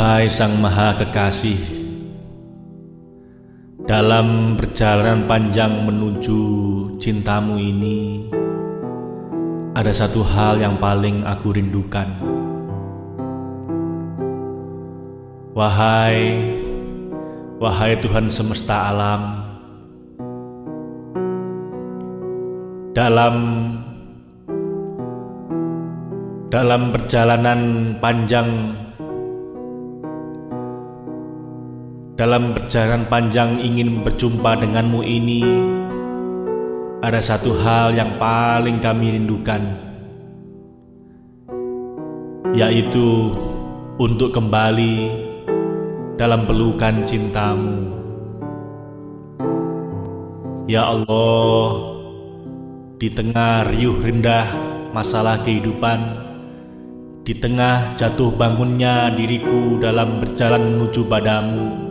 Duhai Sang Maha Kekasih, dalam perjalanan panjang menuju cintamu ini, ada satu hal yang paling aku rindukan. Wahai, wahai Tuhan semesta alam, dalam dalam perjalanan panjang Dalam perjalanan panjang ingin berjumpa denganmu ini Ada satu hal yang paling kami rindukan Yaitu untuk kembali dalam pelukan cintamu. Ya Allah Di tengah riuh rendah masalah kehidupan Di tengah jatuh bangunnya diriku dalam berjalan menuju padamu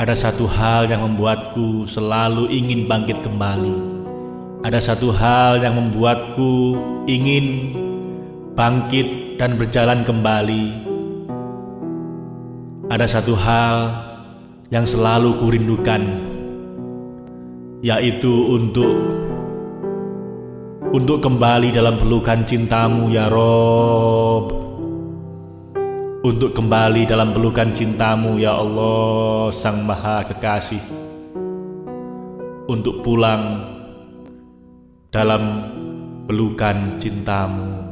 ada satu hal yang membuatku selalu ingin bangkit kembali. Ada satu hal yang membuatku ingin bangkit dan berjalan kembali. Ada satu hal yang selalu kurindukan, yaitu untuk untuk kembali dalam pelukan cintamu ya Rob untuk kembali dalam pelukan cintamu ya Allah Sang Maha Kekasih. Untuk pulang dalam pelukan cintamu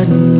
dan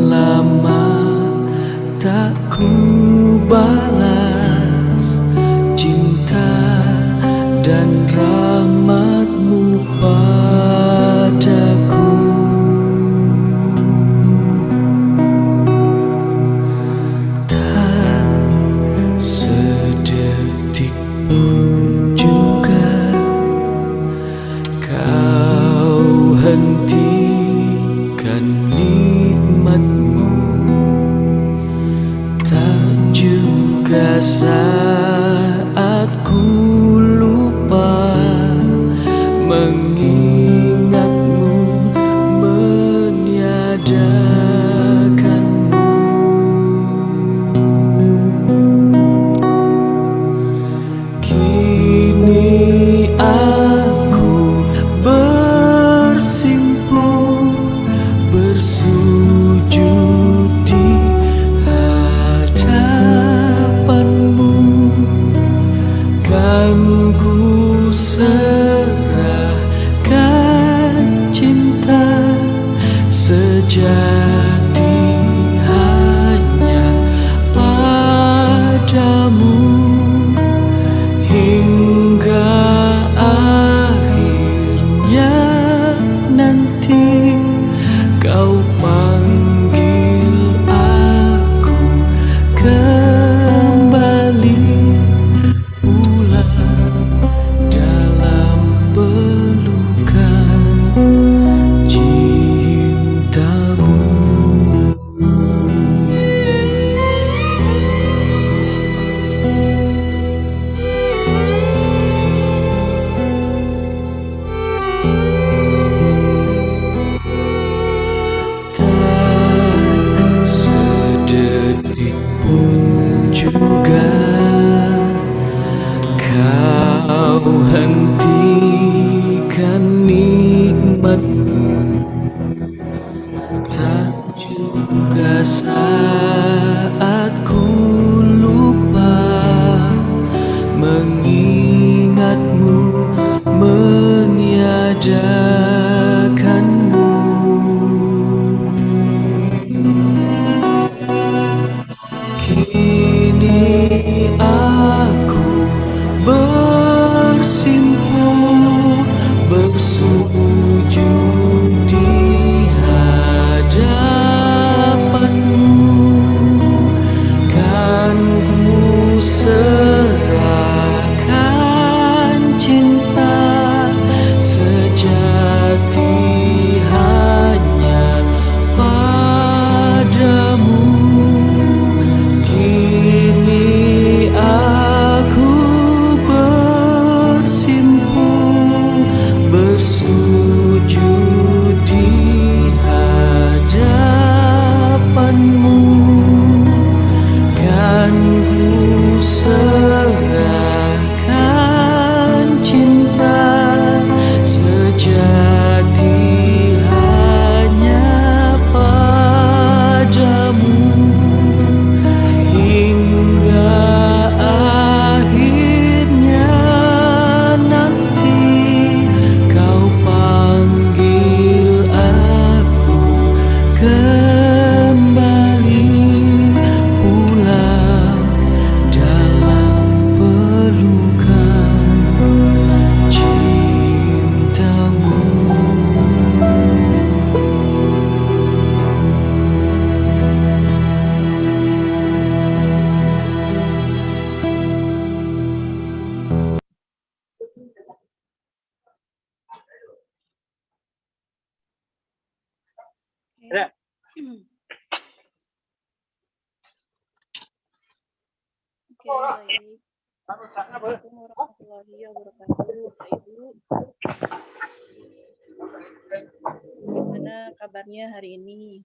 hari ini?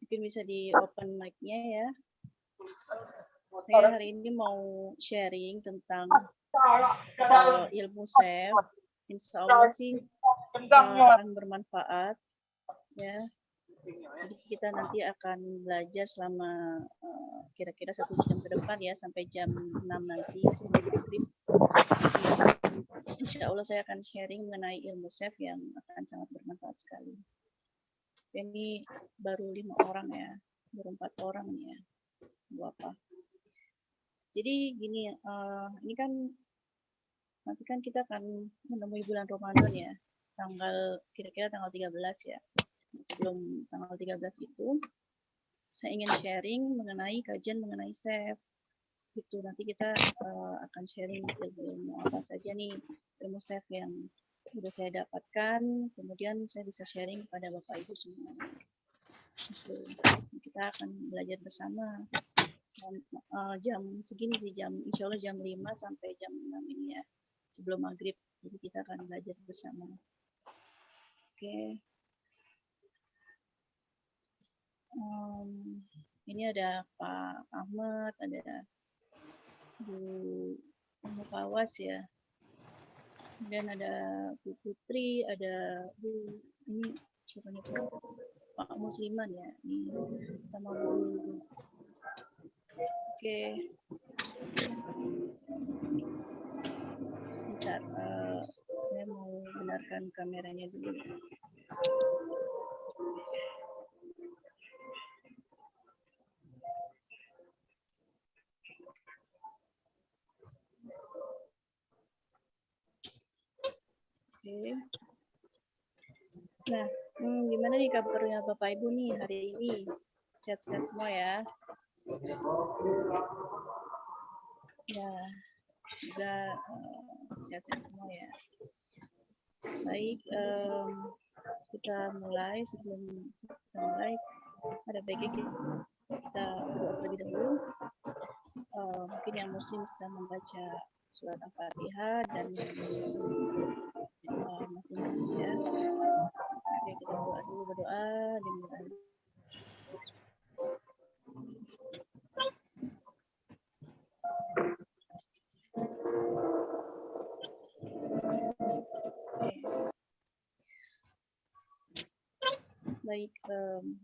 Mungkin bisa di open mic-nya ya. Saya hari ini mau sharing tentang uh, ilmu SEF. Insya Allah sih uh, akan bermanfaat ya jadi kita nanti akan belajar selama eh, kira-kira satu jam ke depan ya sampai jam 6 nanti sebelum. Insya Allah saya akan sharing mengenai ilmu chef yang akan sangat bermanfaat sekali. Ini baru lima orang ya, baru empat orang ya, apa? Jadi gini, eh, ini kan nanti kan kita akan menemui bulan Ramadan ya, tanggal kira-kira tanggal 13 ya sebelum tanggal 13 itu saya ingin sharing mengenai kajian mengenai SEF. Gitu, nanti kita uh, akan sharing ilmu-ilmu apa saja nih, ilmu SEF yang sudah saya dapatkan, kemudian saya bisa sharing kepada Bapak Ibu semua. Gitu. Kita akan belajar bersama jam, uh, jam segini sih, jam insya Allah jam 5 sampai jam 6 ini ya, sebelum maghrib. Jadi kita akan belajar bersama. Oke. Okay. Um, ini ada Pak Ahmad, ada Bu Mukawas ya. Kemudian ada Bu Putri, ada Bu ini siapa nih Pak Musliman ya, ini sama Bu. Oke. Sebentar, uh, saya mau benarkan kameranya dulu. Oke. Nah, hmm, gimana nih kabarnya Bapak Ibu nih hari ini? Sehat-sehat semua ya? Ya, semoga sehat-sehat uh, semua ya. Baik, um, kita mulai sebelum kita mulai ada baiknya kita, kita berdoa terlebih dahulu. Uh, mungkin yang Muslim bisa membaca surat Al-Fatihah dan yang masing-masing ya. Oke, kita berdoa dulu berdoa dengan Baik, um,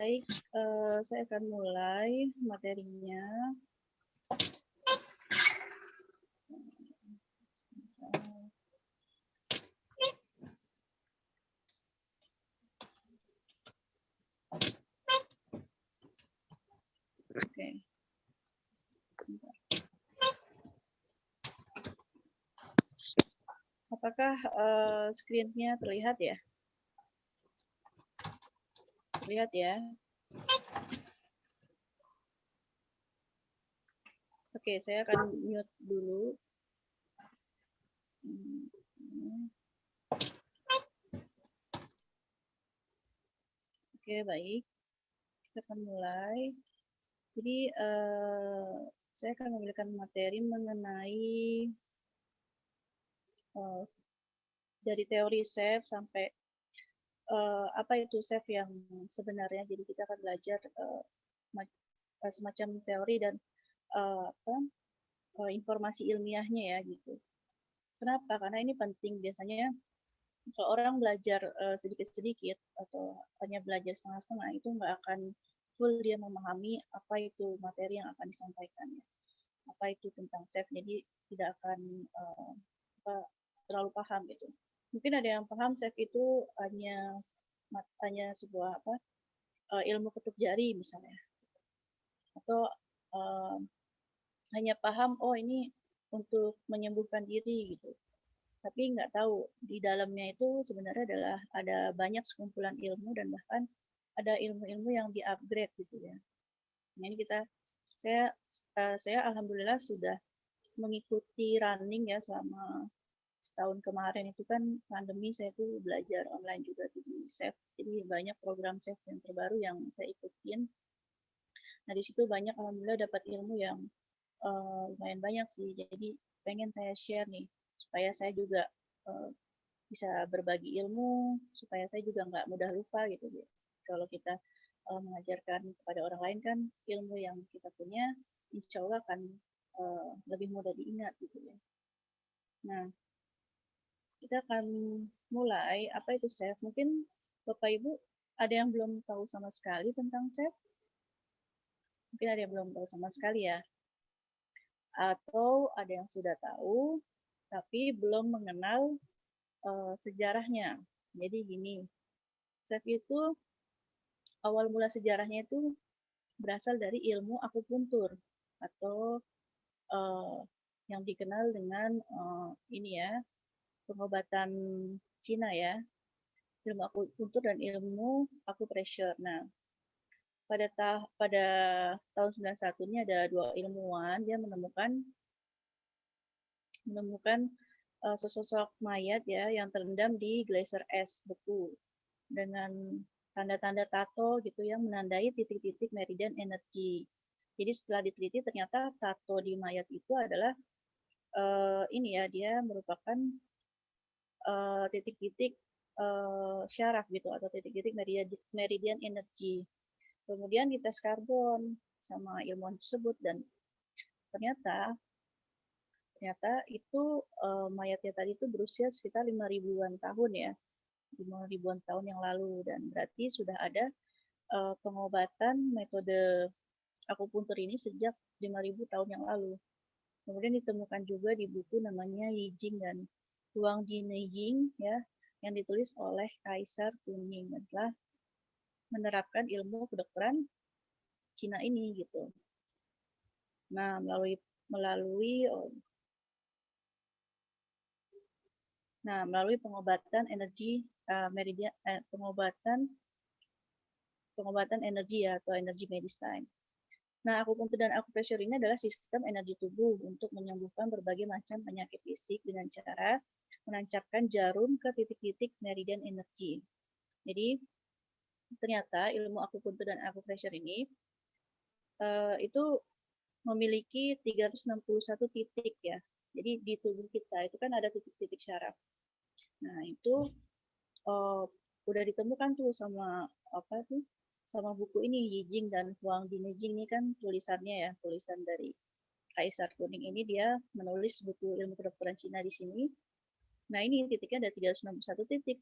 Baik, uh, saya akan mulai materinya. Oke. Apakah uh, screen-nya terlihat ya? Lihat ya. Oke, saya akan mute dulu. Oke, baik. Kita akan mulai. Jadi, uh, saya akan memberikan materi mengenai uh, dari teori SAFE sampai uh, apa itu SEF yang sebenarnya. Jadi kita akan belajar uh, semacam teori dan uh, apa, uh, informasi ilmiahnya ya gitu. Kenapa? Karena ini penting biasanya kalau orang belajar sedikit-sedikit uh, atau hanya belajar setengah-setengah itu nggak akan full dia memahami apa itu materi yang akan disampaikan ya. Apa itu tentang SEF, jadi tidak akan uh, terlalu paham gitu mungkin ada yang paham chef itu hanya hanya sebuah apa uh, ilmu ketuk jari misalnya atau uh, hanya paham oh ini untuk menyembuhkan diri gitu tapi nggak tahu di dalamnya itu sebenarnya adalah ada banyak sekumpulan ilmu dan bahkan ada ilmu-ilmu yang di-upgrade gitu ya. Nah, ini kita saya uh, saya alhamdulillah sudah mengikuti running ya selama setahun kemarin itu kan pandemi saya tuh belajar online juga di SEF. Jadi banyak program SEF yang terbaru yang saya ikutin. Nah di situ banyak alhamdulillah dapat ilmu yang uh, lumayan banyak sih. Jadi pengen saya share nih supaya saya juga uh, bisa berbagi ilmu, supaya saya juga nggak mudah lupa gitu. Kalau kita uh, mengajarkan kepada orang lain kan ilmu yang kita punya, insya Allah akan uh, lebih mudah diingat gitu ya. Nah, kita akan mulai apa itu SEF. Mungkin Bapak Ibu ada yang belum tahu sama sekali tentang SEF? Mungkin ada yang belum tahu sama sekali ya. Atau ada yang sudah tahu tapi belum mengenal uh, sejarahnya. Jadi gini, SEF itu awal mula sejarahnya itu berasal dari ilmu akupuntur atau uh, yang dikenal dengan uh, ini ya pengobatan Cina ya ilmu akupuntur dan ilmu akupressure. Nah, pada ta pada tahun 91 ini ada dua ilmuwan dia menemukan menemukan uh, sesosok mayat ya yang terendam di glacier es beku dengan tanda-tanda tato gitu yang menandai titik-titik meridian energi. Jadi setelah diteliti ternyata tato di mayat itu adalah uh, ini ya dia merupakan titik-titik uh, syaraf gitu atau titik-titik meridian, meridian energi. Kemudian dites karbon sama ilmuwan tersebut dan ternyata ternyata itu uh, mayatnya tadi itu berusia sekitar lima ribuan tahun ya lima ribuan tahun yang lalu dan berarti sudah ada uh, pengobatan metode akupuntur ini sejak 5000 tahun yang lalu. Kemudian ditemukan juga di buku namanya Yijing dan Huang Jineying ya yang ditulis oleh Kaisar Kuning adalah menerapkan ilmu kedokteran Cina ini gitu. Nah, melalui melalui Nah, melalui pengobatan energi uh, meridian uh, pengobatan pengobatan energi ya atau energi medicine. Nah, akupuntur dan akupressure ini adalah sistem energi tubuh untuk menyembuhkan berbagai macam penyakit fisik dengan cara menancapkan jarum ke titik-titik meridian energi. Jadi, ternyata ilmu akupuntur dan akupressure ini uh, itu memiliki 361 titik ya. Jadi di tubuh kita itu kan ada titik-titik syaraf. Nah, itu uh, udah ditemukan tuh sama apa tuh sama buku ini Yijing dan Huang Dinijing ini kan tulisannya ya, tulisan dari Kaisar Kuning ini dia menulis buku ilmu kedokteran Cina di sini. Nah, ini titiknya ada 361 titik.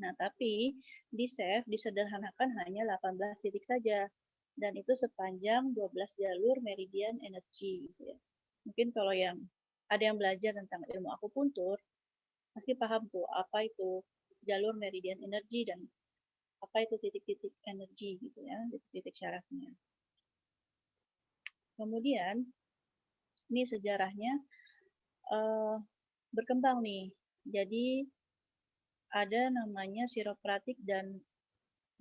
Nah, tapi di SEF disederhanakan hanya 18 titik saja. Dan itu sepanjang 12 jalur meridian energi. Gitu ya. Mungkin kalau yang ada yang belajar tentang ilmu akupuntur, pasti paham tuh apa itu jalur meridian energi dan apa itu titik-titik energi gitu ya, titik-titik syarafnya. Kemudian ini sejarahnya uh, berkembang nih. Jadi ada namanya siropratik dan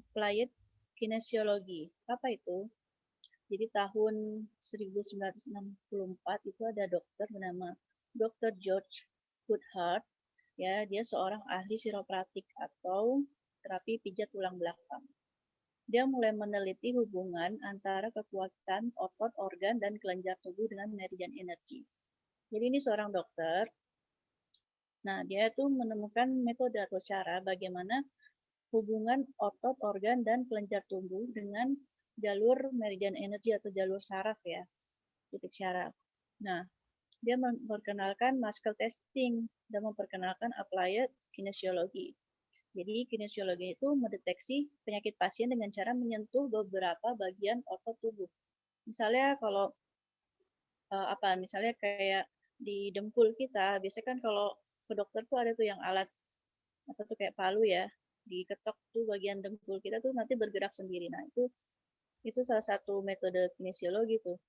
applied kinesiologi. Apa itu? Jadi tahun 1964 itu ada dokter bernama Dr. George Goodhart. Ya, dia seorang ahli siropratik atau terapi pijat tulang belakang. Dia mulai meneliti hubungan antara kekuatan otot, organ, dan kelenjar tubuh dengan meridian energi. Jadi ini seorang dokter. Nah, dia itu menemukan metode atau cara bagaimana hubungan otot, organ, dan kelenjar tubuh dengan jalur meridian energi atau jalur saraf ya, titik syaraf. Nah, dia memperkenalkan muscle testing dan memperkenalkan applied kinesiologi. Jadi kinesiologi itu mendeteksi penyakit pasien dengan cara menyentuh beberapa bagian otot tubuh. Misalnya kalau uh, apa? Misalnya kayak di dempul kita, biasanya kan kalau ke dokter tuh ada tuh yang alat apa tuh kayak palu ya, diketok tuh bagian dempul kita tuh nanti bergerak sendiri. Nah itu itu salah satu metode kinesiologi tuh.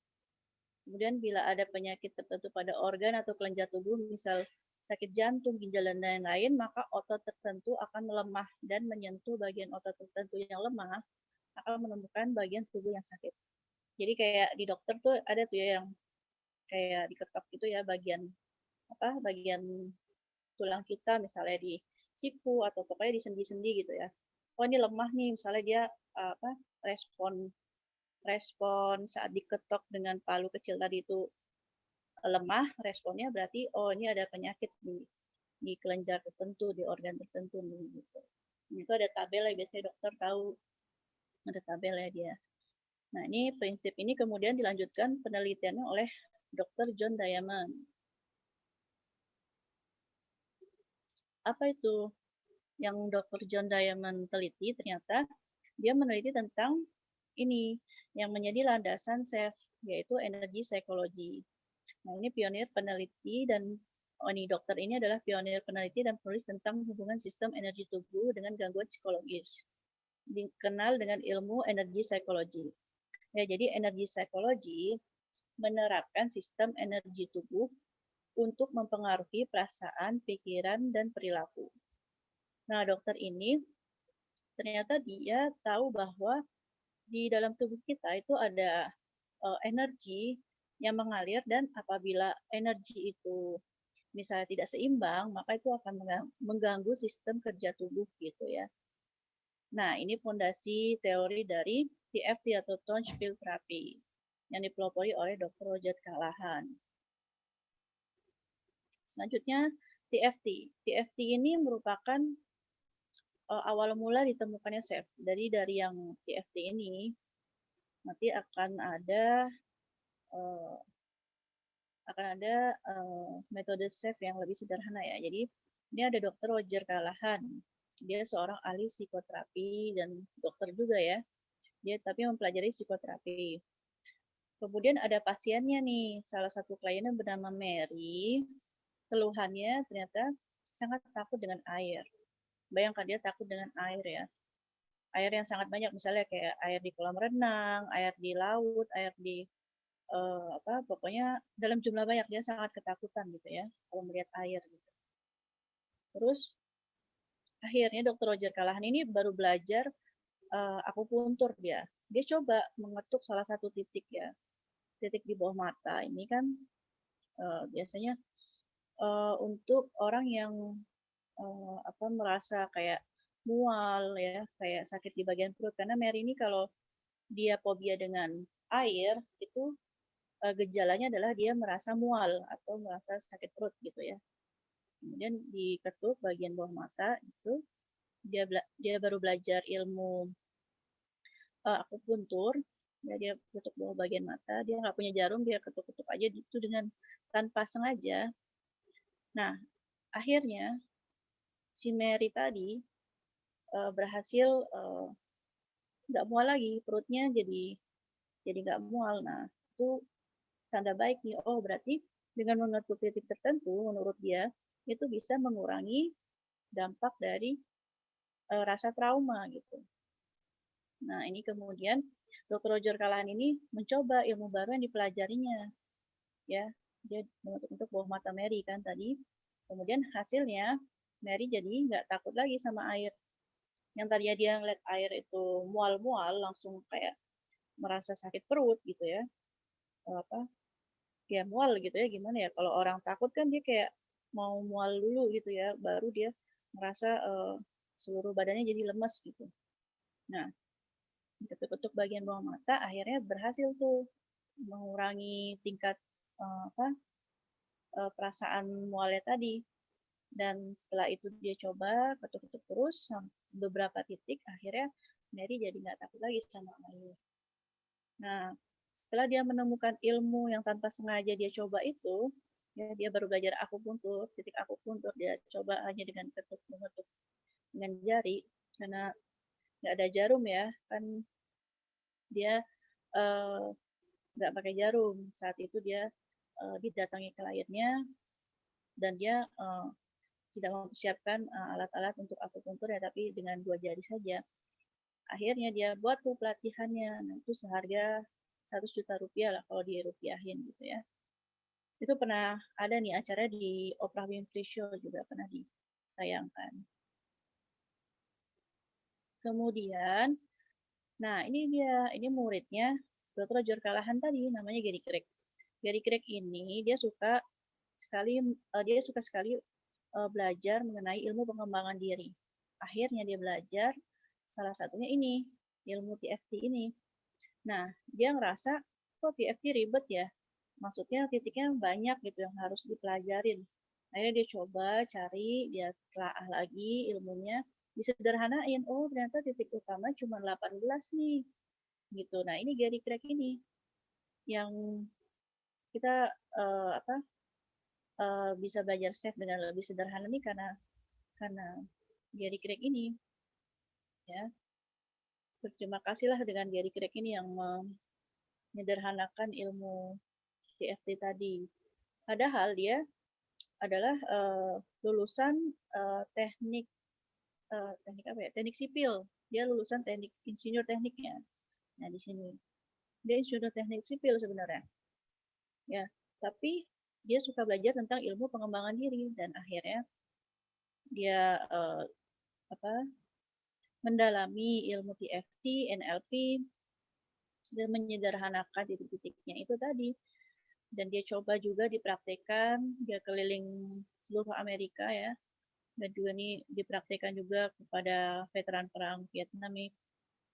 Kemudian bila ada penyakit tertentu pada organ atau kelenjar tubuh, misal sakit jantung, ginjal, dan lain-lain, maka otot tertentu akan melemah dan menyentuh bagian otot tertentu yang lemah akan menemukan bagian tubuh yang sakit. Jadi kayak di dokter tuh ada tuh ya yang kayak diketok gitu ya bagian apa bagian tulang kita misalnya di siku atau pokoknya di sendi-sendi gitu ya. Oh ini lemah nih misalnya dia apa respon respon saat diketok dengan palu kecil tadi itu lemah responnya berarti oh ini ada penyakit di di kelenjar tertentu di organ tertentu nih gitu. Itu ada tabel ya biasanya dokter tahu ada tabel ya dia. Nah ini prinsip ini kemudian dilanjutkan penelitiannya oleh Dr. John Diamond. Apa itu yang Dr. John Diamond teliti? Ternyata dia meneliti tentang ini yang menjadi landasan SEF, yaitu energi psikologi. Nah, ini pionir peneliti dan oh ini dokter ini adalah pionir peneliti dan penulis tentang hubungan sistem energi tubuh dengan gangguan psikologis. Dikenal dengan ilmu energi psikologi. Ya, jadi energi psikologi menerapkan sistem energi tubuh untuk mempengaruhi perasaan, pikiran, dan perilaku. Nah, dokter ini ternyata dia tahu bahwa di dalam tubuh kita itu ada uh, energi yang mengalir dan apabila energi itu misalnya tidak seimbang, maka itu akan mengganggu sistem kerja tubuh gitu ya. Nah, ini fondasi teori dari TFT atau Tone Field Therapy yang dipelopori oleh Dr. Roger Kalahan. Selanjutnya TFT. TFT ini merupakan uh, awal mula ditemukannya SEF. Dari dari yang TFT ini nanti akan ada uh, akan ada uh, metode SEF yang lebih sederhana ya. Jadi ini ada Dr. Roger Kalahan. Dia seorang ahli psikoterapi dan dokter juga ya. Dia tapi mempelajari psikoterapi. Kemudian ada pasiennya nih, salah satu kliennya bernama Mary. Keluhannya ternyata sangat takut dengan air. Bayangkan dia takut dengan air ya. Air yang sangat banyak, misalnya kayak air di kolam renang, air di laut, air di uh, apa, pokoknya dalam jumlah banyak dia sangat ketakutan gitu ya kalau melihat air gitu. Terus akhirnya Dr. Roger Kalahan ini baru belajar uh, akupuntur dia. Dia coba mengetuk salah satu titik ya, titik di bawah mata. Ini kan uh, biasanya uh, untuk orang yang uh, apa merasa kayak mual ya, kayak sakit di bagian perut. Karena Mary ini kalau dia fobia dengan air itu uh, gejalanya adalah dia merasa mual atau merasa sakit perut gitu ya. Kemudian diketuk bagian bawah mata itu dia dia baru belajar ilmu uh, akupuntur ya dia ketuk bawah bagian mata dia nggak punya jarum dia ketuk-ketuk aja itu dengan tanpa sengaja nah akhirnya si Mary tadi uh, berhasil uh, nggak mual lagi perutnya jadi jadi nggak mual nah itu tanda baik nih oh berarti dengan mengetuk titik tertentu menurut dia itu bisa mengurangi dampak dari uh, rasa trauma gitu nah ini kemudian Dr. Roger Kalahan ini mencoba ilmu baru yang dipelajarinya ya dia mengetuk-ketuk bawah mata Mary kan tadi kemudian hasilnya Mary jadi nggak takut lagi sama air. Yang tadinya dia ngeliat air itu mual-mual, langsung kayak merasa sakit perut gitu ya. Apa? Ya mual gitu ya, gimana ya? Kalau orang takut kan dia kayak mau mual dulu gitu ya, baru dia merasa uh, seluruh badannya jadi lemas gitu. Nah, ketuk-ketuk bagian bawah mata akhirnya berhasil tuh mengurangi tingkat apa uh, perasaan mualnya tadi dan setelah itu dia coba ketuk-ketuk terus beberapa titik akhirnya Mary jadi nggak takut lagi sama air. Nah setelah dia menemukan ilmu yang tanpa sengaja dia coba itu ya dia baru belajar akupuntur titik akupuntur dia coba hanya dengan ketuk mengetuk dengan jari karena nggak ada jarum ya kan dia uh, nggak pakai jarum saat itu dia uh, didatangi kliennya dan dia uh, tidak mempersiapkan uh, alat-alat untuk akupuntur ya tapi dengan dua jari saja. Akhirnya dia buat tuh pelatihannya. Nah, itu seharga 100 juta rupiah lah kalau dirupiahin gitu ya. Itu pernah ada nih acara di Oprah Winfrey Show juga pernah ditayangkan. Kemudian nah ini dia ini muridnya Dr. Roger Kalahan tadi namanya Gary Craig Gary Craig ini dia suka sekali uh, dia suka sekali uh, belajar mengenai ilmu pengembangan diri. Akhirnya dia belajar salah satunya ini, ilmu TFT ini. Nah, dia ngerasa kok TFT ribet ya. Maksudnya titiknya banyak gitu yang harus dipelajarin. Akhirnya dia coba cari, dia telaah lagi ilmunya, disederhanain. Oh, ternyata titik utama cuma 18 nih. Gitu. Nah, ini Gary Craig ini yang kita uh, apa uh, bisa belajar chef dengan lebih sederhana nih karena karena Gary Craig ini ya. Berterima kasihlah dengan Gary Craig ini yang menyederhanakan ilmu CFT tadi. Padahal dia adalah uh, lulusan uh, teknik uh, teknik apa ya teknik sipil. Dia lulusan teknik insinyur tekniknya. Nah di sini. Dia insinyur teknik sipil sebenarnya ya tapi dia suka belajar tentang ilmu pengembangan diri dan akhirnya dia eh, apa mendalami ilmu TFT, NLP dan menyederhanakan titik-titiknya itu tadi. Dan dia coba juga dipraktekkan dia keliling seluruh Amerika ya. Dan juga ini dipraktekkan juga kepada veteran perang Vietnam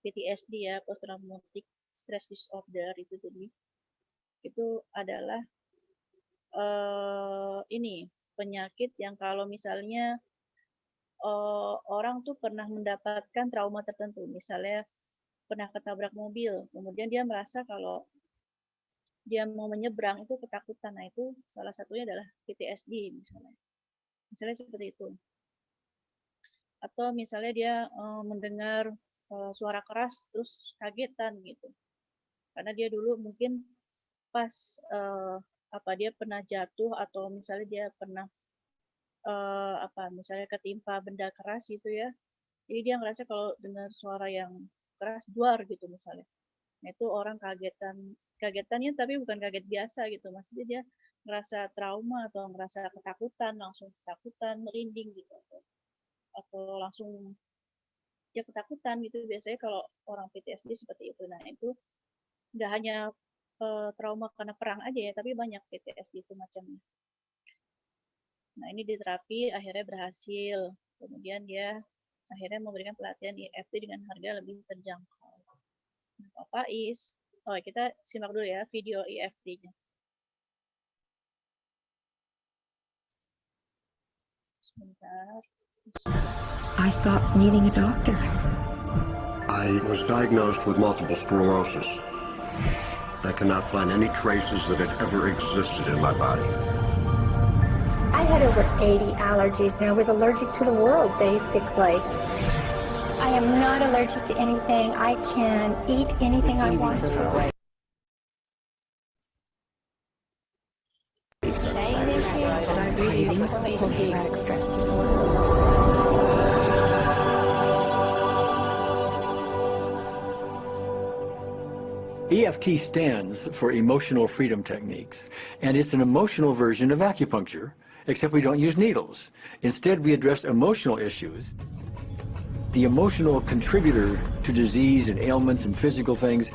PTSD ya post traumatic stress disorder itu jadi itu adalah uh, ini penyakit yang kalau misalnya uh, orang tuh pernah mendapatkan trauma tertentu. Misalnya pernah ketabrak mobil kemudian dia merasa kalau dia mau menyeberang itu ketakutan. Nah itu salah satunya adalah PTSD misalnya. Misalnya seperti itu. Atau misalnya dia uh, mendengar uh, suara keras terus kagetan gitu. Karena dia dulu mungkin pas uh, apa dia pernah jatuh atau misalnya dia pernah uh, apa misalnya ketimpa benda keras gitu ya jadi dia ngerasa kalau dengar suara yang keras duar gitu misalnya. Nah itu orang kagetan kagetannya tapi bukan kaget biasa gitu maksudnya dia ngerasa trauma atau ngerasa ketakutan langsung ketakutan merinding gitu atau langsung ya ketakutan gitu. Biasanya kalau orang PTSD seperti itu nah itu nggak hanya uh, trauma karena perang aja ya tapi banyak PTSD itu macamnya. Nah ini diterapi akhirnya berhasil. Kemudian dia akhirnya memberikan pelatihan EFT dengan harga lebih terjangkau. Nah, Pak Is oh kita simak dulu ya video EFT-nya sebentar. I stopped needing a doctor. I was diagnosed with multiple sclerosis. I cannot find any traces that it ever existed in my body. I had over 80 allergies and I was allergic to the world, basically. I am not allergic to anything. I can eat anything I want to. Post-traumatic stress disorder. EFT stands for Emotional Freedom Techniques, and it's an emotional version of acupuncture, except we don't use needles. Instead, we address emotional issues. The emotional contributor to disease and ailments and physical things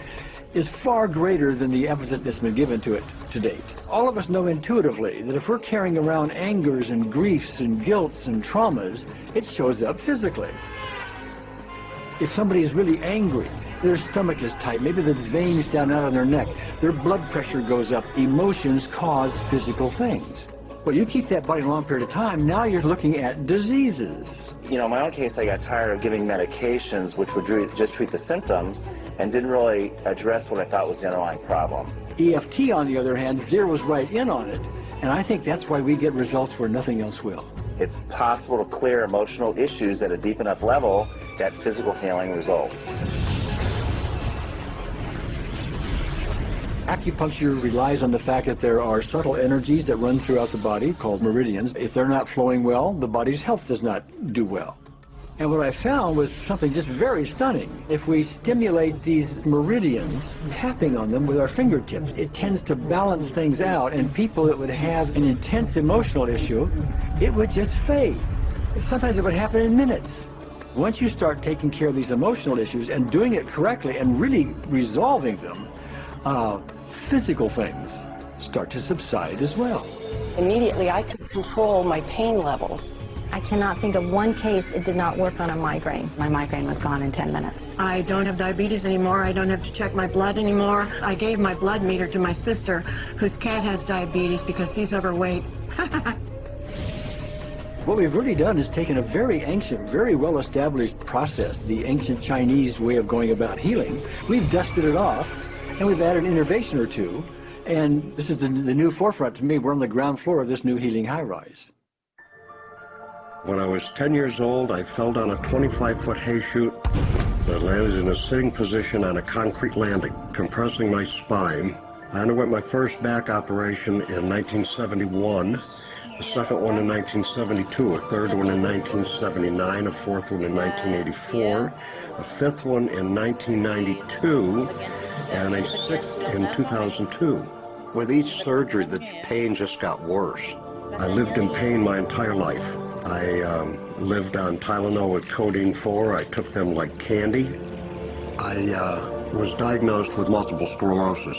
is far greater than the emphasis that's been given to it to date. All of us know intuitively that if we're carrying around angers and griefs and guilts and traumas, it shows up physically. If somebody is really angry, their stomach is tight, maybe the veins down out on their neck, their blood pressure goes up, emotions cause physical things. Well, you keep that body a long period of time, now you're looking at diseases. You know, in my own case, I got tired of giving medications which would just treat the symptoms and didn't really address what I thought was the underlying problem. EFT, on the other hand, zeroes right in on it, and I think that's why we get results where nothing else will. It's possible to clear emotional issues at a deep enough level that physical healing results. Acupuncture relies on the fact that there are subtle energies that run throughout the body called meridians. If they're not flowing well, the body's health does not do well. And what I found was something just very stunning. If we stimulate these meridians, tapping on them with our fingertips, it tends to balance things out, and people that would have an intense emotional issue, it would just fade. Sometimes it would happen in minutes. Once you start taking care of these emotional issues and doing it correctly and really resolving them, uh, physical things start to subside as well. Immediately, I could control my pain levels. I cannot think of one case it did not work on a migraine. My migraine was gone in 10 minutes. I don't have diabetes anymore. I don't have to check my blood anymore. I gave my blood meter to my sister, whose cat has diabetes because he's overweight. What we've really done is taken a very ancient, very well-established process, the ancient Chinese way of going about healing. We've dusted it off, and we've added an innovation or two, and this is the, the new forefront to me. We're on the ground floor of this new healing high-rise. When I was 10 years old, I fell down a 25-foot hay chute that landed in a sitting position on a concrete landing, compressing my spine. I underwent my first back operation in 1971, a second one in 1972, a third one in 1979, a fourth one in 1984, a fifth one in 1992, and a sixth in 2002. With each surgery, the pain just got worse. I lived in pain my entire life. I um, lived on Tylenol with codeine 4. I took them like candy. I uh, was diagnosed with multiple sclerosis,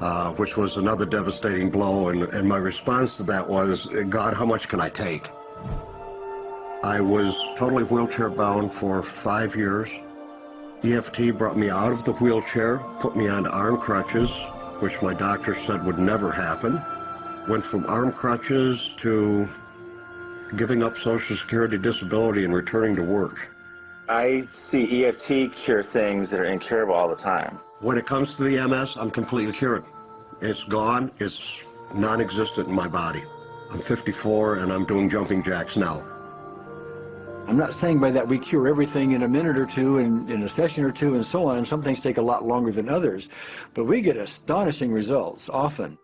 uh, which was another devastating blow, and, and my response to that was, God, how much can I take? I was totally wheelchair bound for five years. EFT brought me out of the wheelchair, put me on arm crutches, which my doctor said would never happen. Went from arm crutches to giving up Social Security disability and returning to work. I see EFT cure things that are incurable all the time. When it comes to the MS, I'm completely cured. It's gone. It's non-existent in my body. I'm 54 and I'm doing jumping jacks now. I'm not saying by that we cure everything in a minute or two and in a session or two and so on. Some things take a lot longer than others, but we get astonishing results often.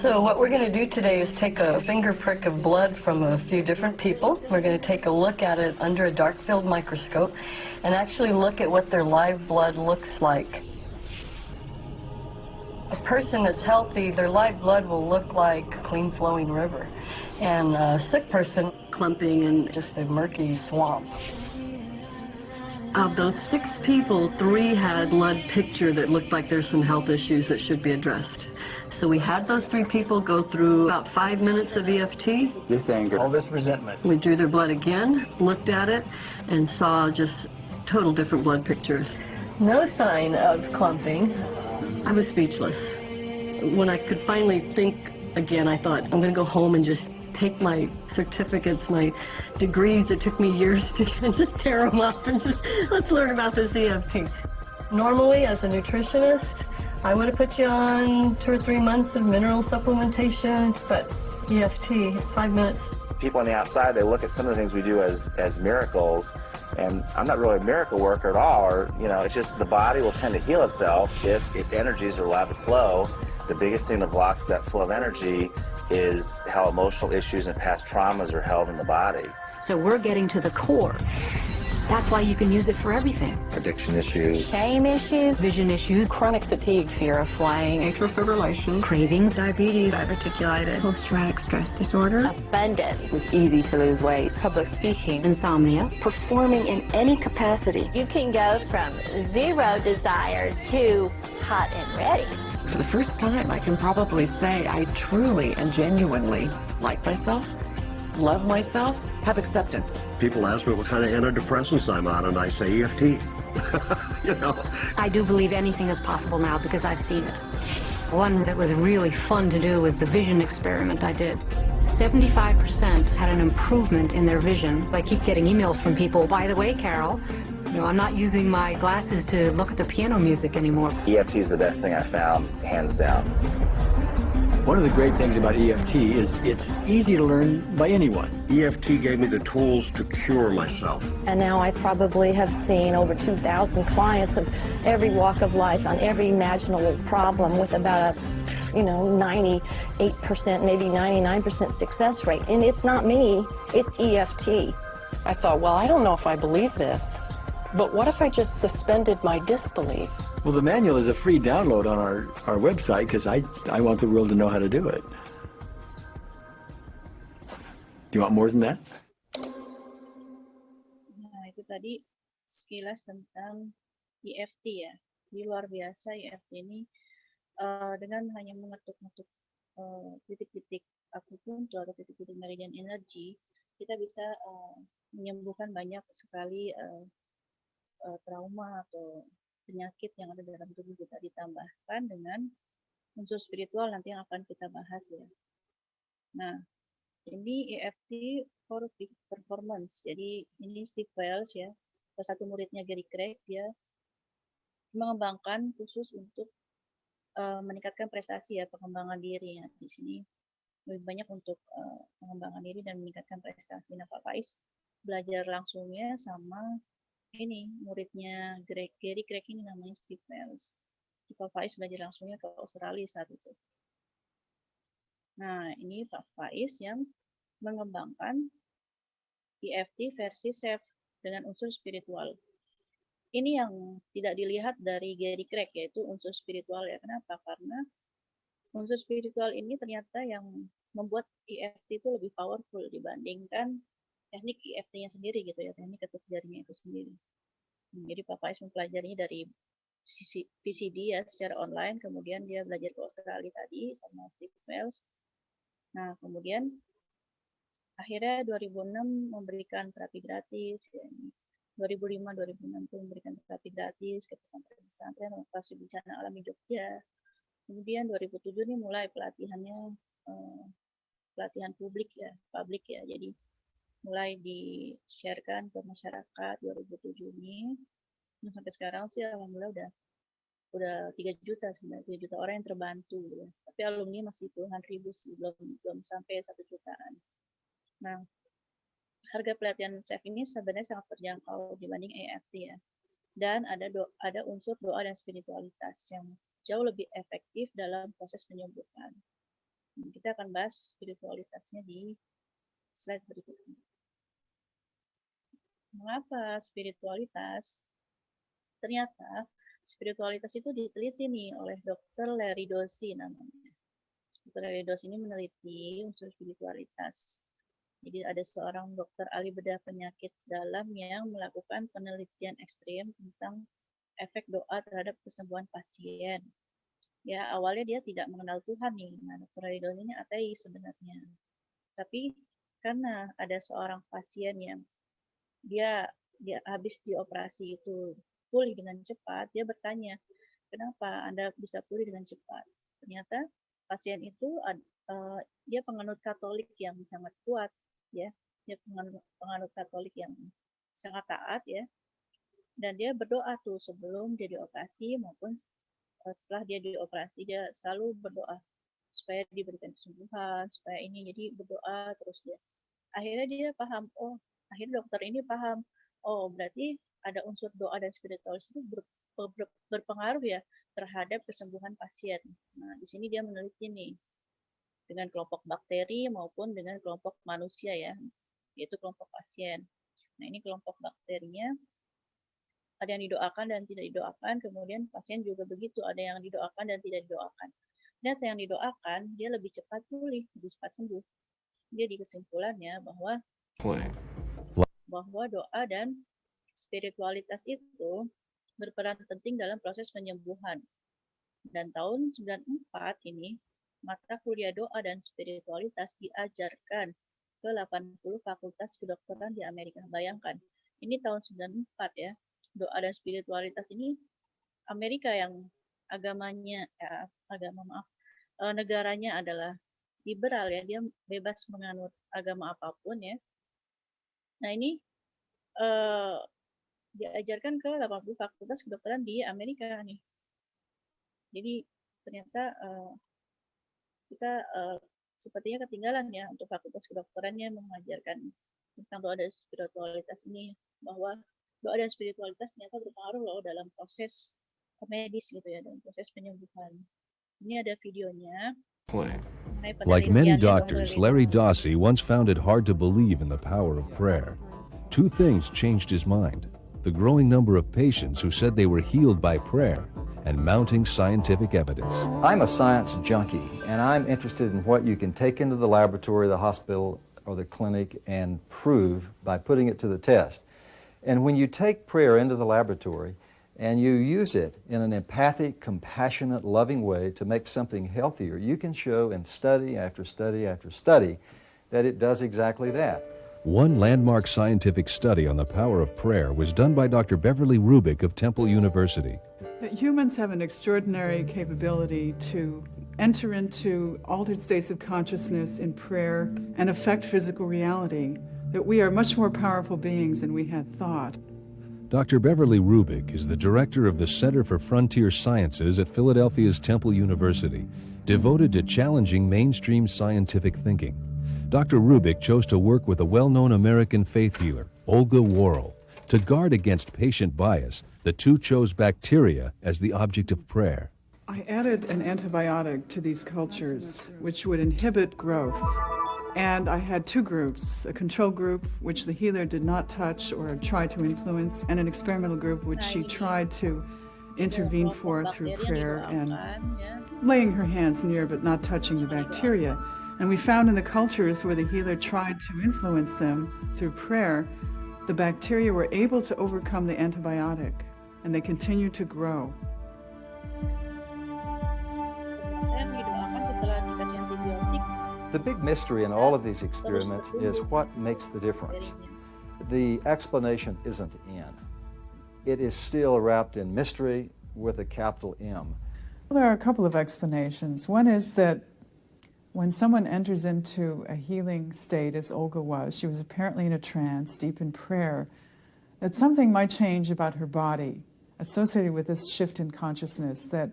So what we're going to do today is take a finger prick of blood from a few different people. We're going to take a look at it under a dark field microscope and actually look at what their live blood looks like. A person that's healthy, their live blood will look like a clean flowing river. And a sick person, clumping in just a murky swamp. Of those six people, three had blood picture that looked like there's some health issues that should be addressed. So we had those three people go through about five minutes of EFT. This anger, all this resentment. We drew their blood again, looked at it, and saw just total different blood pictures. No sign of clumping. I was speechless. When I could finally think again, I thought, I'm going to go home and just take my certificates, my degrees that took me years to just tear them up and just, let's learn about this EFT. Normally, as a nutritionist, I would have put you on two or three months of mineral supplementation, but EFT, five minutes. People on the outside, they look at some of the things we do as, as miracles, and I'm not really a miracle worker at all, or, you know, it's just the body will tend to heal itself if its energies are allowed to flow. The biggest thing that blocks that flow of energy is how emotional issues and past traumas are held in the body. So we're getting to the core. That's why you can use it for everything. Addiction issues. Shame issues, vision issues, chronic fatigue, fear of flying, atrial fibrillation, cravings, diabetes, diverticulitis, post-traumatic stress disorder, abundance, it's easy to lose weight, public speaking, insomnia, performing in any capacity. You can go from zero desire to hot and ready. For the first time, I can probably say I truly and genuinely like myself, love myself, have acceptance. People ask me what kind of antidepressants I'm on, and I say EFT. you know. I do believe anything is possible now because I've seen it. One that was really fun to do was the vision experiment I did. 75% had an improvement in their vision. I keep getting emails from people, by the way, Carol, you know, I'm not using my glasses to look at the piano music anymore. EFT is the best thing I found, hands down. One of the great things about EFT is it's easy to learn by anyone. EFT gave me the tools to cure myself. And now I probably have seen over 2,000 clients of every walk of life on every imaginable problem with about a, you know, 98%, maybe 99% success rate. And it's not me, it's EFT. I thought, well, I don't know if I believe this, but what if I just suspended my disbelief? Well, the manual is a free download on our, our website because I, I want the world to know how to do it. Do you want more than that? Nah, itu tadi sekilas tentang EFT ya. Ini luar biasa EFT ini uh, dengan hanya mengetuk-ngetuk uh, titik-titik akupunktur atau titik-titik meridian energi, kita bisa uh, menyembuhkan banyak sekali uh, uh, trauma atau penyakit yang ada dalam tubuh kita ditambahkan dengan unsur spiritual nanti yang akan kita bahas ya. Nah, ini EFT for peak performance. Jadi ini Steve Wells ya, salah satu muridnya Gary Craig dia mengembangkan khusus untuk uh, meningkatkan prestasi ya pengembangan diri ya di sini lebih banyak untuk uh, pengembangan diri dan meningkatkan prestasi. Nah, Pak Faiz belajar langsungnya sama ini muridnya Greg, Gary Craig ini namanya Steve Wells. Pak Faiz belajar langsungnya ke Australia saat itu. Nah, ini Pak Faiz yang mengembangkan EFT versi SEF dengan unsur spiritual. Ini yang tidak dilihat dari Gary Craig, yaitu unsur spiritual ya. Kenapa? Karena unsur spiritual ini ternyata yang membuat EFT itu lebih powerful dibandingkan teknik EFT-nya sendiri gitu ya, teknik ketuk jarinya itu sendiri. Hmm, jadi Pak Faiz mempelajarinya dari PCD ya secara online, kemudian dia belajar ke Australia tadi sama Steve Wells. Nah, kemudian akhirnya 2006 memberikan terapi gratis ya. 2005 2006 itu memberikan terapi gratis ke pesantren-pesantren lokasi bencana alam di Jogja. Kemudian 2007 ini mulai pelatihannya eh, pelatihan publik ya, publik ya. Jadi mulai di-sharekan ke masyarakat 2007 ini. Nah, sampai sekarang sih alhamdulillah udah udah 3 juta sebenarnya 3 juta orang yang terbantu ya. Tapi alumni masih puluhan ribu sih, belum belum sampai satu jutaan. Nah, harga pelatihan SEF ini sebenarnya sangat terjangkau dibanding EFT ya. Dan ada do, ada unsur doa dan spiritualitas yang jauh lebih efektif dalam proses penyembuhan. Kita akan bahas spiritualitasnya di slide berikutnya. Mengapa spiritualitas? Ternyata spiritualitas itu diteliti nih oleh Dr. Larry Dosi namanya. Dr. Larry Dosi ini meneliti unsur spiritualitas. Jadi ada seorang dokter ahli bedah penyakit dalam yang melakukan penelitian ekstrim tentang efek doa terhadap kesembuhan pasien. Ya awalnya dia tidak mengenal Tuhan nih. Nah, dokter Larry Dosi ini ateis sebenarnya. Tapi karena ada seorang pasien yang dia dia habis dioperasi itu pulih dengan cepat, dia bertanya, kenapa Anda bisa pulih dengan cepat? Ternyata pasien itu uh, dia penganut Katolik yang sangat kuat, ya, dia penganut, penganut Katolik yang sangat taat, ya, dan dia berdoa tuh sebelum dia dioperasi maupun uh, setelah dia dioperasi dia selalu berdoa supaya diberikan kesembuhan, supaya ini jadi berdoa terus dia. Akhirnya dia paham, oh akhirnya dokter ini paham oh berarti ada unsur doa dan spiritualis itu ber, ber, berpengaruh ya terhadap kesembuhan pasien. Nah, di sini dia meneliti nih dengan kelompok bakteri maupun dengan kelompok manusia ya, yaitu kelompok pasien. Nah, ini kelompok bakterinya ada yang didoakan dan tidak didoakan, kemudian pasien juga begitu, ada yang didoakan dan tidak didoakan. Data yang didoakan, dia lebih cepat pulih, lebih cepat sembuh. Jadi kesimpulannya bahwa bahwa doa dan spiritualitas itu berperan penting dalam proses penyembuhan. Dan tahun 94 ini, mata kuliah doa dan spiritualitas diajarkan ke 80 fakultas kedokteran di Amerika. Bayangkan, ini tahun 94 ya, doa dan spiritualitas ini Amerika yang agamanya, ya, agama maaf, eh, negaranya adalah liberal ya, dia bebas menganut agama apa pun ya, Nah ini uh, diajarkan ke 80 fakultas kedokteran di Amerika nih. Jadi ternyata uh, kita uh, sepertinya ketinggalan ya untuk fakultas kedokterannya mengajarkan tentang doa dan spiritualitas ini bahwa doa dan spiritualitas ternyata berpengaruh loh dalam proses medis gitu ya dalam proses penyembuhan. Ini ada videonya. Like many doctors, Larry Dossey once found it hard to believe in the power of prayer. Two things changed his mind the growing number of patients who said they were healed by prayer, and mounting scientific evidence. I'm a science junkie, and I'm interested in what you can take into the laboratory, the hospital, or the clinic and prove by putting it to the test. And when you take prayer into the laboratory, and you use it in an empathic, compassionate, loving way to make something healthier, you can show in study after study after study that it does exactly that. One landmark scientific study on the power of prayer was done by Dr. Beverly Rubik of Temple University. Humans have an extraordinary capability to enter into altered states of consciousness in prayer and affect physical reality, that we are much more powerful beings than we had thought. Dr. Beverly Rubik is the director of the Center for Frontier Sciences at Philadelphia's Temple University, devoted to challenging mainstream scientific thinking. Dr. Rubik chose to work with a well-known American faith healer, Olga Worrell. To guard against patient bias, the two chose bacteria as the object of prayer. I added an antibiotic to these cultures, which would inhibit growth. And I had two groups, a control group, which the healer did not touch or try to influence, and an experimental group, which she tried to intervene for through prayer and laying her hands near but not touching the bacteria. And we found in the cultures where the healer tried to influence them through prayer, the bacteria were able to overcome the antibiotic and they continued to grow. The big mystery in all of these experiments is what makes the difference. The explanation isn't in. It is still wrapped in mystery with a capital M. Well, there are a couple of explanations. One is that when someone enters into a healing state, as Olga was, she was apparently in a trance, deep in prayer, that something might change about her body associated with this shift in consciousness, that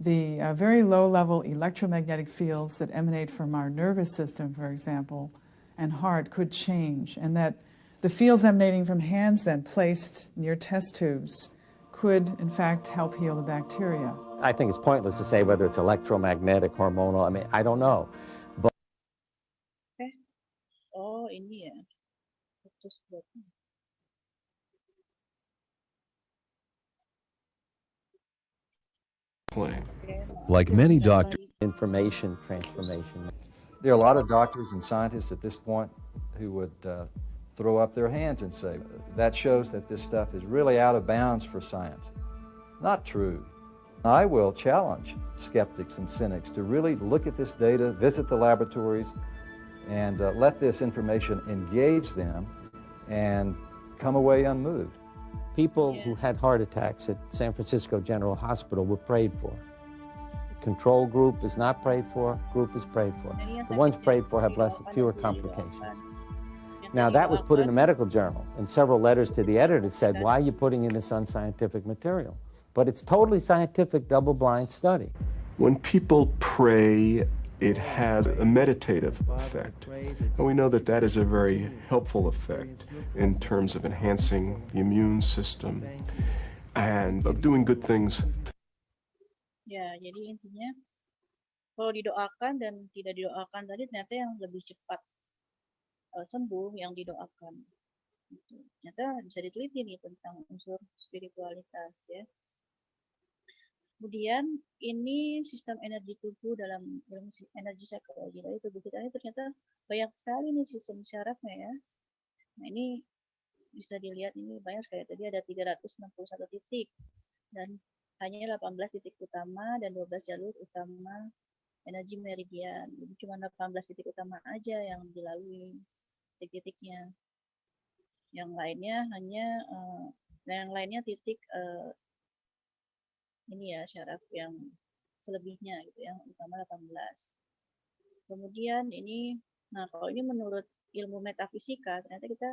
the uh, very low-level electromagnetic fields that emanate from our nervous system, for example, and heart could change, and that the fields emanating from hands then placed near test tubes could, in fact, help heal the bacteria. I think it's pointless to say whether it's electromagnetic, hormonal, I mean, I don't know. But okay. Oh, ini ya. Terus Like many doctors, information transformation. There are a lot of doctors and scientists at this point who would uh, throw up their hands and say, that shows that this stuff is really out of bounds for science. Not true. I will challenge skeptics and cynics to really look at this data, visit the laboratories, and uh, let this information engage them and come away unmoved. People who had heart attacks at San Francisco General Hospital were prayed for. Control group is not prayed for, group is prayed for. The ones prayed for have less, fewer complications. Now that was put in a medical journal, and several letters to the editor said, why are you putting in this unscientific material? But it's totally scientific, double-blind study. When people pray it has a meditative effect. And we know that that is a very helpful effect in terms of enhancing the immune system and of doing good things. Ya, jadi intinya kalau didoakan dan tidak didoakan tadi ternyata yang lebih cepat uh, sembuh yang didoakan. Gitu. Ternyata bisa diteliti nih tentang unsur spiritualitas ya. Kemudian ini sistem energi tubuh dalam ilmu energi psikologi. Jadi tubuh kita ini ternyata banyak sekali nih sistem syarafnya ya. Nah ini bisa dilihat ini banyak sekali. Tadi ada 361 titik dan hanya 18 titik utama dan 12 jalur utama energi meridian. Jadi cuma 18 titik utama aja yang dilalui titik-titiknya. Yang lainnya hanya uh, yang lainnya titik uh, ini ya syaraf yang selebihnya gitu yang utama 18. Kemudian ini nah kalau ini menurut ilmu metafisika ternyata kita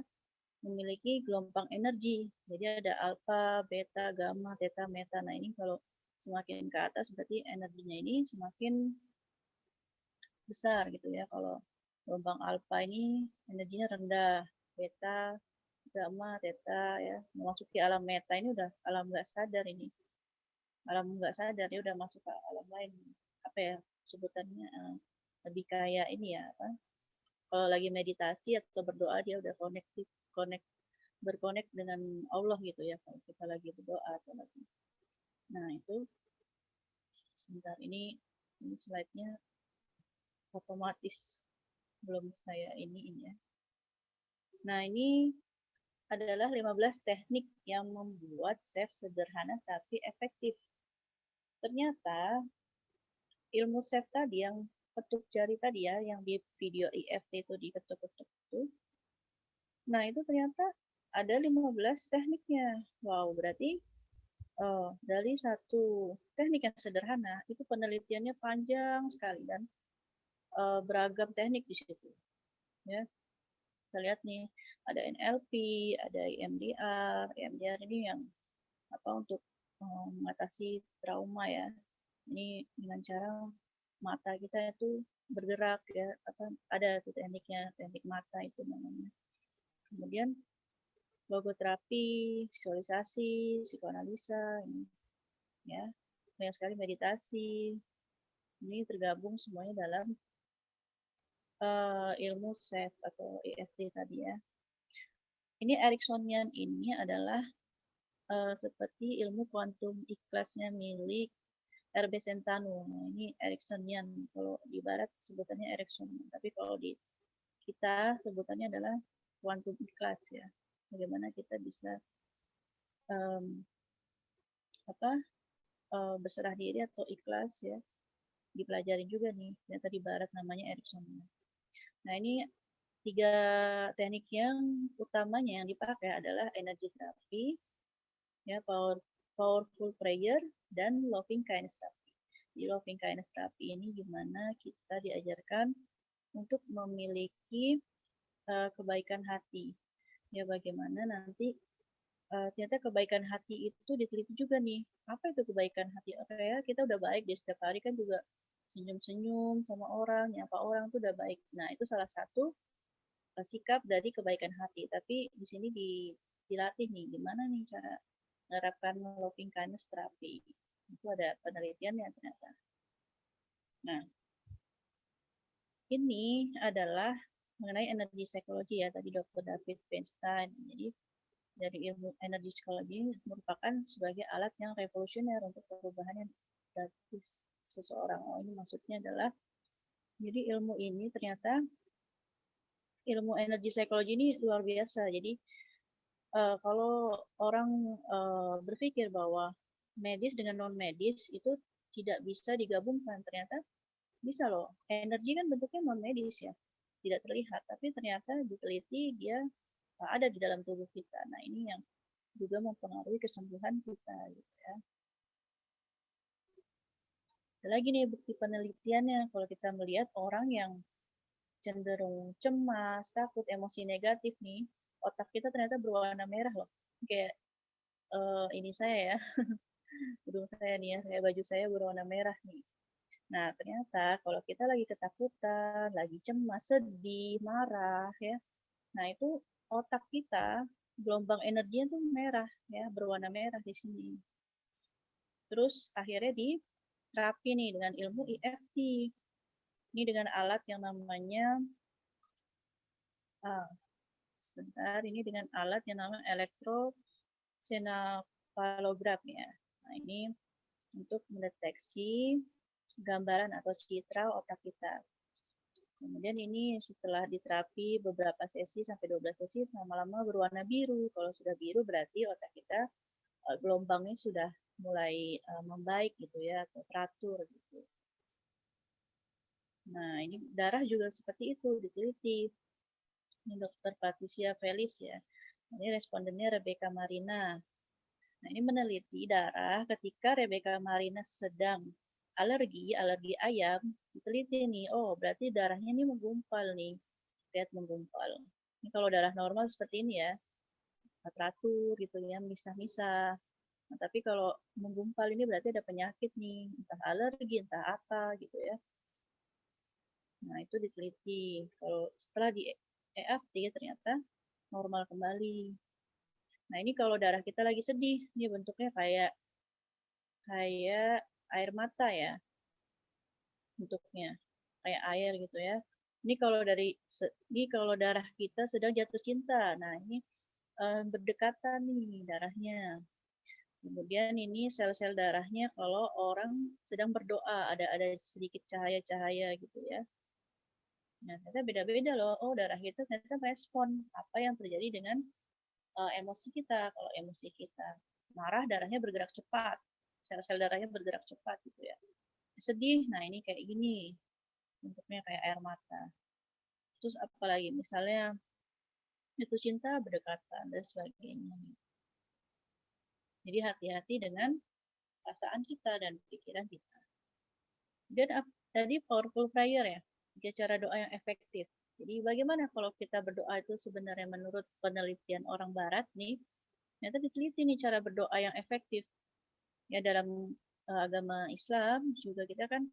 memiliki gelombang energi. Jadi ada alfa, beta, gamma, theta, meta. Nah, ini kalau semakin ke atas berarti energinya ini semakin besar gitu ya. Kalau gelombang alfa ini energinya rendah, beta, gamma, theta ya. Memasuki alam meta ini udah alam nggak sadar ini alam nggak sadar dia udah masuk ke alam lain. Apa ya sebutannya uh, lebih kayak ini ya apa kalau lagi meditasi atau berdoa dia udah connected connect berkonek dengan Allah gitu ya kalau kita lagi berdoa atau lagi. Nah itu sebentar ini ini slide-nya otomatis. Belum saya ini ini ya. Nah ini adalah 15 teknik yang membuat safe sederhana tapi efektif ternyata ilmu chef tadi yang ketuk jari tadi ya, yang di video IFT itu diketuk-ketuk itu, nah itu ternyata ada 15 tekniknya. Wow, berarti oh, dari satu teknik yang sederhana, itu penelitiannya panjang sekali dan uh, beragam teknik di situ. Ya, kita lihat nih, ada NLP, ada EMDR, EMDR ini yang apa untuk mengatasi trauma ya. Ini dengan cara mata kita itu bergerak ya, apa ada tekniknya, teknik mata itu namanya. Kemudian logoterapi, visualisasi, psikoanalisa, ini ya banyak sekali meditasi. Ini tergabung semuanya dalam uh, ilmu SEF atau EFT tadi ya. Ini Ericksonian ini adalah uh, seperti ilmu kuantum ikhlasnya milik RB Sentano. Nah, ini Ericksonian. Kalau di barat sebutannya Ericksonian. Tapi kalau di kita sebutannya adalah kuantum ikhlas ya. Bagaimana kita bisa um, apa uh, berserah diri atau ikhlas ya dipelajari juga nih ternyata di barat namanya Ericksonian. Nah ini tiga teknik yang utamanya yang dipakai adalah energy therapy, ya power, powerful prayer dan loving kindness therapy. Di loving kindness therapy ini gimana kita diajarkan untuk memiliki uh, kebaikan hati. Ya bagaimana nanti uh, ternyata kebaikan hati itu diteliti juga nih. Apa itu kebaikan hati? Oke ya, kita udah baik di setiap hari kan juga senyum-senyum sama orang, nyapa orang tuh udah baik. Nah, itu salah satu uh, sikap dari kebaikan hati. Tapi di sini di, dilatih nih, gimana nih cara menerapkan loving kindness terapi. Itu ada penelitiannya ternyata. Nah, ini adalah mengenai energi psikologi ya, tadi Dr. David Feinstein. Jadi, dari ilmu energi psikologi merupakan sebagai alat yang revolusioner untuk perubahan yang gratis seseorang. Oh, ini maksudnya adalah jadi ilmu ini ternyata ilmu energi psikologi ini luar biasa. Jadi uh, kalau orang uh, berpikir bahwa medis dengan non medis itu tidak bisa digabungkan, ternyata bisa loh. Energi kan bentuknya non medis ya, tidak terlihat, tapi ternyata diteliti dia ada di dalam tubuh kita. Nah ini yang juga mempengaruhi kesembuhan kita gitu ya. Lagi nih bukti penelitiannya kalau kita melihat orang yang cenderung cemas, takut, emosi negatif nih, otak kita ternyata berwarna merah loh. Kayak uh, ini saya ya, hidung saya nih ya, kayak baju saya berwarna merah nih. Nah, ternyata kalau kita lagi ketakutan, lagi cemas, sedih, marah ya. Nah, itu otak kita gelombang energinya tuh merah ya, berwarna merah di sini. Terus akhirnya di terapi nih dengan ilmu EFT. Ini dengan alat yang namanya ah, sebentar ini dengan alat yang namanya elektrosenafalograf ya. Nah, ini untuk mendeteksi gambaran atau citra otak kita. Kemudian ini setelah diterapi beberapa sesi sampai 12 sesi lama-lama berwarna biru. Kalau sudah biru berarti otak kita eh, gelombangnya sudah mulai uh, membaik gitu ya atau teratur gitu. Nah ini darah juga seperti itu diteliti. Ini dokter Patricia Felis ya. Ini respondennya Rebecca Marina. Nah ini meneliti darah ketika Rebecca Marina sedang alergi, alergi ayam, diteliti nih, oh berarti darahnya ini menggumpal nih, lihat menggumpal. Ini kalau darah normal seperti ini ya, teratur gitu ya, misah-misah. Nah, tapi kalau menggumpal ini berarti ada penyakit nih, entah alergi, entah apa gitu ya. Nah, itu diteliti. Kalau setelah di EFT ternyata normal kembali. Nah, ini kalau darah kita lagi sedih, ini bentuknya kayak kayak air mata ya. Bentuknya kayak air gitu ya. Ini kalau dari ini kalau darah kita sedang jatuh cinta. Nah, ini eh, berdekatan nih darahnya. Kemudian ini sel-sel darahnya kalau orang sedang berdoa ada ada sedikit cahaya-cahaya gitu ya. Nah, ternyata beda-beda loh. Oh, darah kita ternyata respon apa yang terjadi dengan uh, emosi kita. Kalau emosi kita marah, darahnya bergerak cepat. Sel-sel darahnya bergerak cepat gitu ya. Sedih, nah ini kayak gini. Bentuknya kayak air mata. Terus apalagi misalnya itu cinta berdekatan dan sebagainya. Jadi hati-hati dengan perasaan kita dan pikiran kita. Dan tadi powerful prayer ya, tiga cara doa yang efektif. Jadi bagaimana kalau kita berdoa itu sebenarnya menurut penelitian orang barat nih, ternyata diteliti nih cara berdoa yang efektif. Ya dalam uh, agama Islam juga kita kan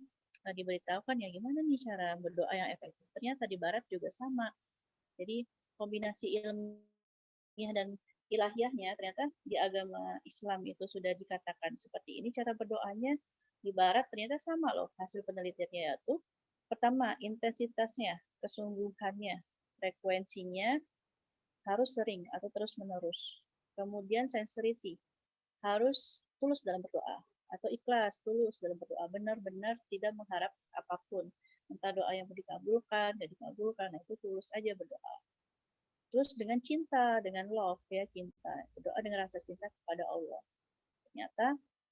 uh, diberitahukan ya gimana nih cara berdoa yang efektif. Ternyata di barat juga sama. Jadi kombinasi ilmiah dan ilahiyahnya ternyata di agama Islam itu sudah dikatakan seperti ini cara berdoanya di barat ternyata sama loh hasil penelitiannya yaitu pertama intensitasnya kesungguhannya frekuensinya harus sering atau terus menerus kemudian sensitivity harus tulus dalam berdoa atau ikhlas tulus dalam berdoa. Benar-benar tidak mengharap apa pun. Entah doa yang dikabulkan dan dikabulkan nah itu tulus aja berdoa. Terus dengan cinta dengan love ya cinta. Berdoa dengan rasa cinta kepada Allah. Ternyata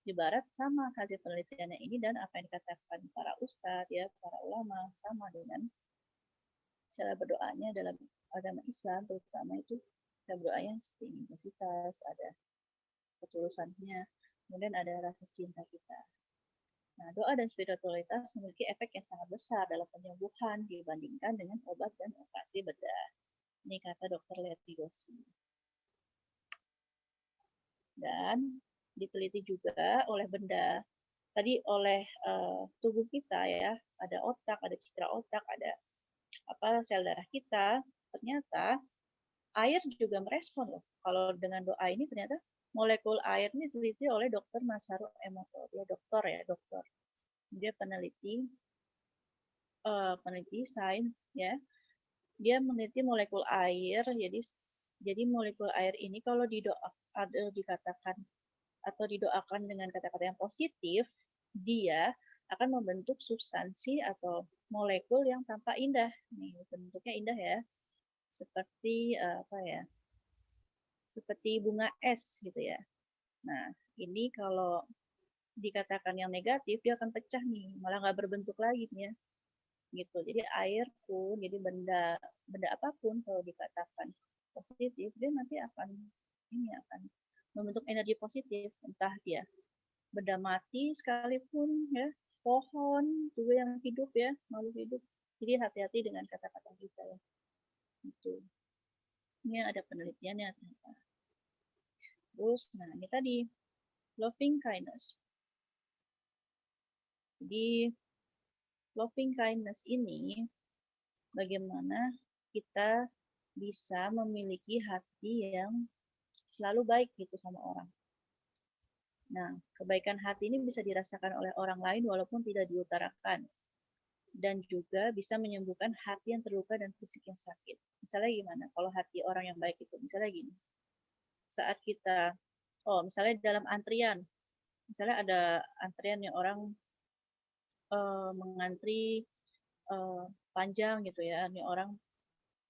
di barat sama hasil penelitiannya ini dan apa yang dikatakan para ustadz ya para ulama sama dengan cara berdoanya dalam agama Islam terutama itu cara berdoanya seperti intensitas ada ketulusannya kemudian ada rasa cinta kita Nah, doa dan spiritualitas memiliki efek yang sangat besar dalam penyembuhan dibandingkan dengan obat dan operasi bedah. Ini kata dokter Letty Gossi. Dan diteliti juga oleh benda tadi oleh uh, tubuh kita ya, ada otak, ada citra otak, ada apa sel darah kita, ternyata air juga merespon loh. Kalau dengan doa ini ternyata molekul air ini diteliti oleh dokter Masaru Emoto. Dia dokter ya, dokter. Dia peneliti uh, peneliti sains ya. Dia meneliti molekul air. Jadi jadi molekul air ini kalau didoa ada dikatakan atau didoakan dengan kata-kata yang positif, dia akan membentuk substansi atau molekul yang tampak indah. Nih, bentuknya indah ya. Seperti uh, apa ya? seperti bunga es gitu ya. Nah, ini kalau dikatakan yang negatif, dia akan pecah nih, malah nggak berbentuk lagi nih ya. Gitu. Jadi air pun, jadi benda benda apa pun kalau dikatakan positif, dia nanti akan ini akan membentuk energi positif, entah dia benda mati sekalipun ya, pohon juga yang hidup ya, makhluk hidup. Jadi hati-hati dengan kata-kata kita ya. Itu. Ini ada penelitiannya ternyata. Terus, nah ini tadi, loving kindness. Jadi, loving kindness ini bagaimana kita bisa memiliki hati yang selalu baik gitu sama orang. Nah, kebaikan hati ini bisa dirasakan oleh orang lain walaupun tidak diutarakan. Dan juga bisa menyembuhkan hati yang terluka dan fisik yang sakit. Misalnya gimana? Kalau hati orang yang baik itu, misalnya gini saat kita oh misalnya dalam antrian misalnya ada antrian yang orang uh, mengantri uh, panjang gitu ya ini orang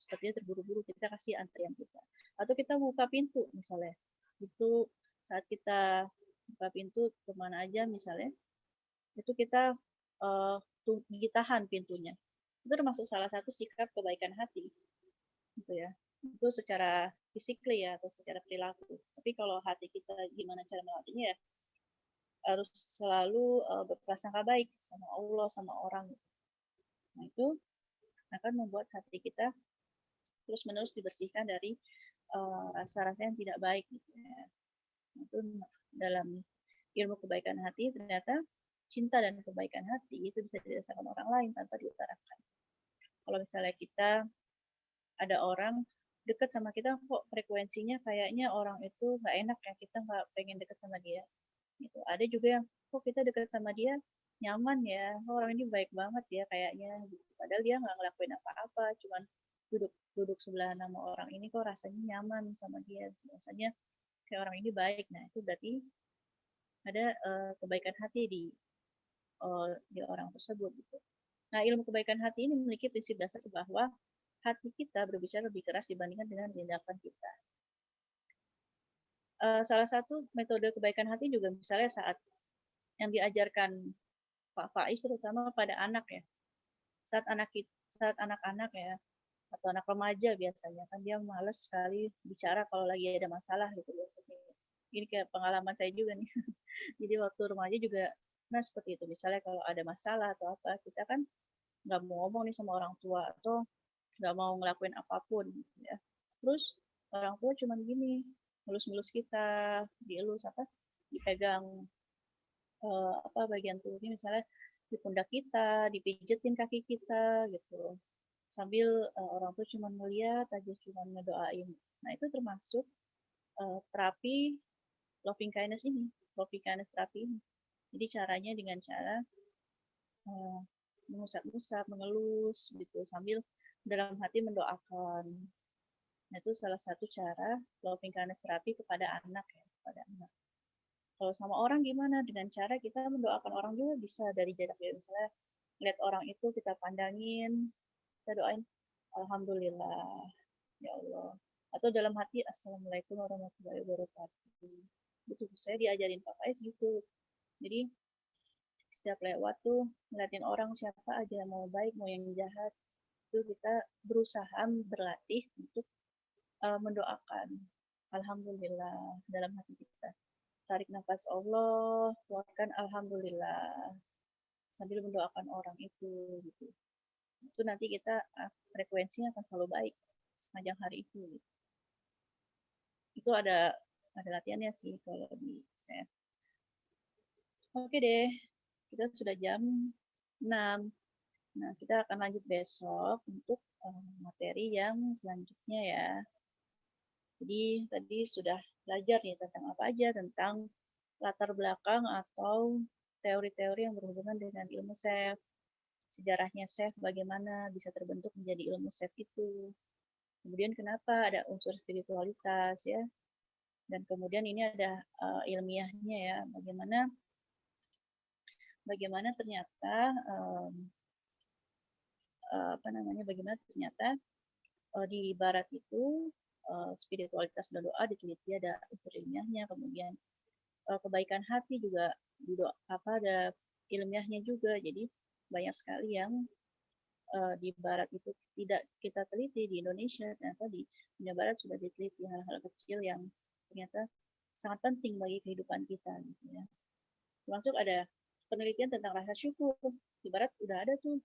sepertinya terburu-buru kita kasih antrian kita. Atau kita buka pintu misalnya. Itu saat kita buka pintu ke mana aja misalnya itu kita uh, ditahan pintunya. Itu termasuk salah satu sikap kebaikan hati. Gitu ya. Itu secara fisik ya atau secara perilaku. Tapi kalau hati kita gimana cara melatihnya ya harus selalu uh, berprasangka baik sama Allah sama orang. Nah itu akan membuat hati kita terus menerus dibersihkan dari uh, rasa-rasa uh, yang tidak baik. Gitu ya. Itu dalam ilmu kebaikan hati ternyata cinta dan kebaikan hati itu bisa dirasakan orang lain tanpa diutarakan. Kalau misalnya kita ada orang deket sama kita kok frekuensinya kayaknya orang itu nggak enak ya kita nggak pengen deket sama dia gitu ada juga yang kok kita deket sama dia nyaman ya orang ini baik banget ya kayaknya padahal dia nggak ngelakuin apa-apa cuman duduk duduk sebelah nama orang ini kok rasanya nyaman sama dia rasanya kayak orang ini baik nah itu berarti ada uh, kebaikan hati di uh, di orang tersebut gitu nah ilmu kebaikan hati ini memiliki prinsip dasar bahwa hati kita berbicara lebih keras dibandingkan dengan tindakan kita. Uh, salah satu metode kebaikan hati juga misalnya saat yang diajarkan Pak Faiz terutama pada anak ya. Saat anak saat anak-anak ya atau anak remaja biasanya kan dia males sekali bicara kalau lagi ada masalah gitu biasanya. Ini kayak pengalaman saya juga nih. Jadi waktu remaja juga nah seperti itu. Misalnya kalau ada masalah atau apa, kita kan nggak mau ngomong nih sama orang tua atau nggak mau ngelakuin apa pun gitu ya terus orang tua cuman gini ngelus-ngelus kita dielus apa dipegang uh, apa bagian tubuhnya misalnya di pundak kita dipijetin kaki kita gitu sambil uh, orang tua cuma melihat aja cuma ngedoain nah itu termasuk uh, terapi loving kindness ini loving kindness terapi ini jadi caranya dengan cara uh, mengusap-usap mengelus gitu sambil dalam hati mendoakan. Nah, itu salah satu cara loving kindness terapi kepada anak ya, kepada anak. Kalau sama orang gimana? Dengan cara kita mendoakan orang juga bisa dari jarak jauh. Misalnya lihat orang itu kita pandangin, kita doain Alhamdulillah, ya Allah. Atau dalam hati Assalamualaikum warahmatullahi wabarakatuh. Betul, saya diajarin Pak Faiz gitu. Jadi setiap lewat tuh ngeliatin orang siapa aja mau baik mau yang jahat itu kita berusaha berlatih untuk uh, mendoakan Alhamdulillah dalam hati kita. Tarik nafas Allah, keluarkan Alhamdulillah sambil mendoakan orang itu gitu. Itu nanti kita uh, frekuensinya akan selalu baik sepanjang hari itu. Gitu. Itu ada ada latihannya sih kalau di saya. Oke deh, kita sudah jam 6. Nah, kita akan lanjut besok untuk uh, materi yang selanjutnya ya. Jadi tadi sudah belajar nih tentang apa aja, tentang latar belakang atau teori-teori yang berhubungan dengan ilmu self, sejarahnya self, bagaimana bisa terbentuk menjadi ilmu self itu. Kemudian kenapa ada unsur spiritualitas ya. Dan kemudian ini ada uh, ilmiahnya ya, bagaimana bagaimana ternyata um, uh, apa namanya bagaimana ternyata uh, di barat itu uh, spiritualitas dan doa diteliti ada unsur ilmiahnya kemudian uh, kebaikan hati juga doa, apa ada ilmiahnya juga jadi banyak sekali yang uh, di barat itu tidak kita teliti di Indonesia ternyata di dunia barat sudah diteliti hal-hal kecil yang ternyata sangat penting bagi kehidupan kita gitu ya. Termasuk ada penelitian tentang rasa syukur. Di barat udah ada tuh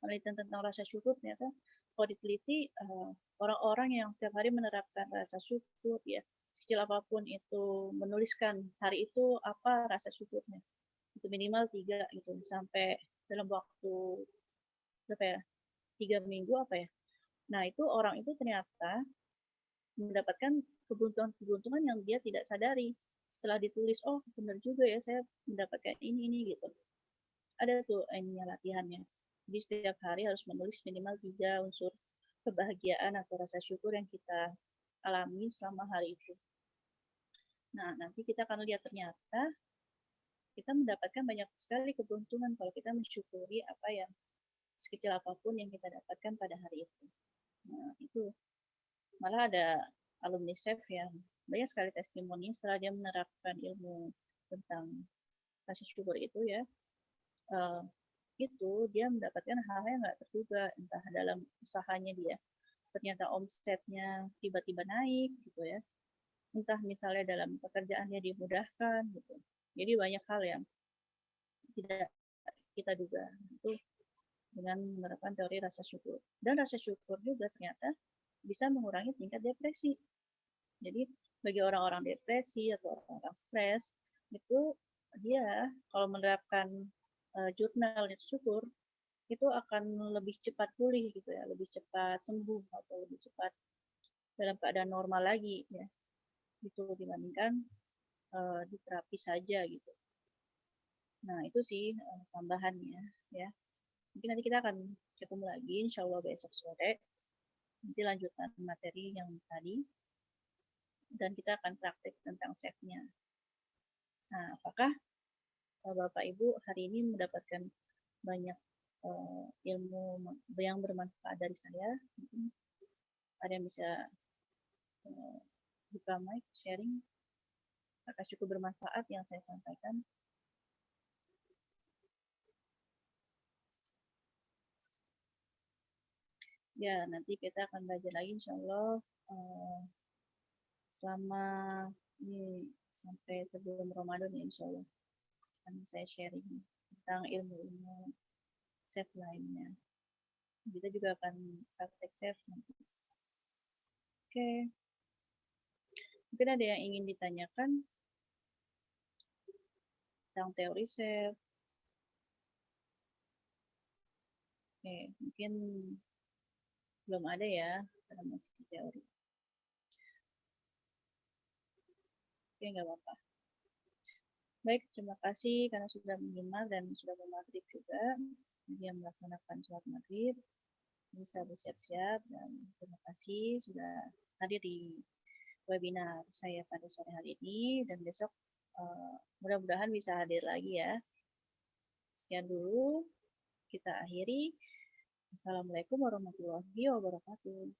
penelitian tentang rasa syukur. Ternyata kalau diteliti eh, orang-orang yang setiap hari menerapkan rasa syukur ya kecil apa pun itu menuliskan hari itu apa rasa syukurnya. Itu minimal tiga gitu. Sampai dalam waktu berapa ya? Tiga minggu apa ya? Nah itu orang itu ternyata mendapatkan keberuntungan-keberuntungan yang dia tidak sadari. Setelah ditulis oh benar juga ya saya mendapatkan ini ini gitu. Ada tuh ininya latihannya. Jadi setiap hari harus menulis minimal tiga unsur kebahagiaan atau rasa syukur yang kita alami selama hari itu. Nah, nanti kita akan lihat ternyata kita mendapatkan banyak sekali keberuntungan kalau kita mensyukuri apa yang sekecil apa pun yang kita dapatkan pada hari itu. Nah, itu malah ada alumni SEF yang banyak sekali testimoni setelah dia menerapkan ilmu tentang kasih syukur itu ya, uh, itu dia mendapatkan hal-hal yang nggak terduga entah dalam usahanya dia ternyata omsetnya tiba-tiba naik gitu ya. Entah misalnya dalam pekerjaannya dimudahkan gitu jadi banyak hal yang tidak kita duga itu dengan menerapkan teori rasa syukur dan rasa syukur juga ternyata bisa mengurangi tingkat depresi jadi bagi orang-orang depresi atau orang-orang stres itu dia kalau menerapkan uh, jurnal syukur itu akan lebih cepat pulih gitu ya, lebih cepat sembuh atau lebih cepat dalam keadaan normal lagi ya. Itu dibandingkan uh, di terapi saja gitu. Nah, itu sih uh, tambahannya ya. Mungkin nanti kita akan ketemu lagi insya Allah besok sore. Nanti lanjutan materi yang tadi. Dan kita akan praktek tentang save-nya. Nah, apakah Bapak Ibu hari ini mendapatkan banyak uh, ilmu yang bermanfaat dari saya. Mungkin ada yang bisa uh, buka mic, sharing. Apakah cukup bermanfaat yang saya sampaikan? Ya, nanti kita akan belajar lagi insya Allah uh, selama ini sampai sebelum Ramadan ya insya Allah akan saya sharing tentang ilmu-ilmu chef lainnya. Kita juga akan praktek chef nanti. Oke. Mungkin ada yang ingin ditanyakan tentang teori chef. Oke, mungkin belum ada ya, masih teori. Oke, nggak apa-apa. Baik, terima kasih karena sudah menyimak dan sudah bermaghrib juga. Dia melaksanakan sholat maghrib. Bisa bersiap-siap dan terima kasih sudah hadir di webinar saya pada sore hari ini dan besok uh, mudah-mudahan bisa hadir lagi ya. Sekian dulu kita akhiri. Assalamualaikum warahmatullahi wabarakatuh.